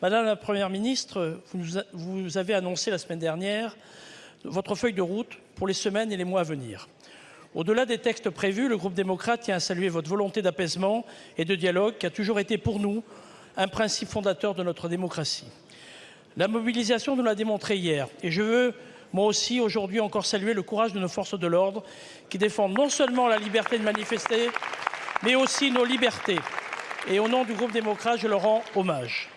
Madame la Première ministre, vous avez annoncé la semaine dernière votre feuille de route pour les semaines et les mois à venir. Au-delà des textes prévus, le groupe démocrate tient à saluer votre volonté d'apaisement et de dialogue qui a toujours été pour nous un principe fondateur de notre démocratie. La mobilisation nous l'a démontré hier et je veux moi aussi aujourd'hui encore saluer le courage de nos forces de l'ordre qui défendent non seulement la liberté de manifester mais aussi nos libertés. Et au nom du groupe démocrate, je leur rends hommage.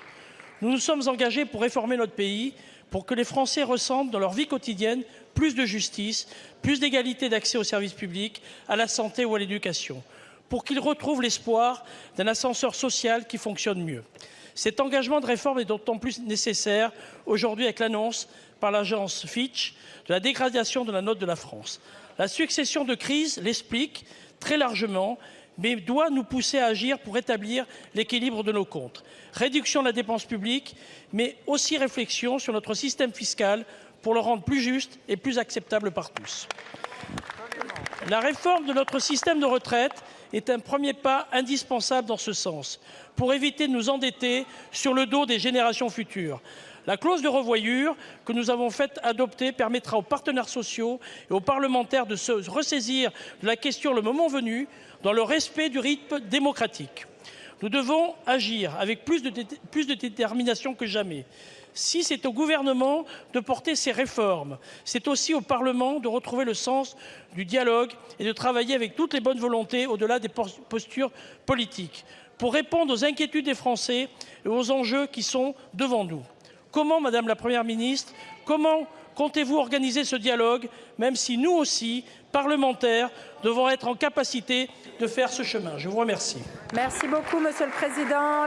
Nous nous sommes engagés pour réformer notre pays, pour que les Français ressentent dans leur vie quotidienne plus de justice, plus d'égalité d'accès aux services publics, à la santé ou à l'éducation, pour qu'ils retrouvent l'espoir d'un ascenseur social qui fonctionne mieux. Cet engagement de réforme est d'autant plus nécessaire aujourd'hui avec l'annonce par l'agence Fitch de la dégradation de la note de la France. La succession de crises l'explique très largement mais doit nous pousser à agir pour rétablir l'équilibre de nos comptes. Réduction de la dépense publique, mais aussi réflexion sur notre système fiscal pour le rendre plus juste et plus acceptable par tous. La réforme de notre système de retraite est un premier pas indispensable dans ce sens, pour éviter de nous endetter sur le dos des générations futures. La clause de revoyure que nous avons fait adopter permettra aux partenaires sociaux et aux parlementaires de se ressaisir de la question le moment venu, dans le respect du rythme démocratique. Nous devons agir avec plus de, plus de détermination que jamais. Si c'est au gouvernement de porter ces réformes, c'est aussi au Parlement de retrouver le sens du dialogue et de travailler avec toutes les bonnes volontés au-delà des postures politiques pour répondre aux inquiétudes des Français et aux enjeux qui sont devant nous. Comment, Madame la Première ministre, comment comptez-vous organiser ce dialogue, même si nous aussi, parlementaires, devons être en capacité de faire ce chemin? Je vous remercie. Merci beaucoup, Monsieur le Président.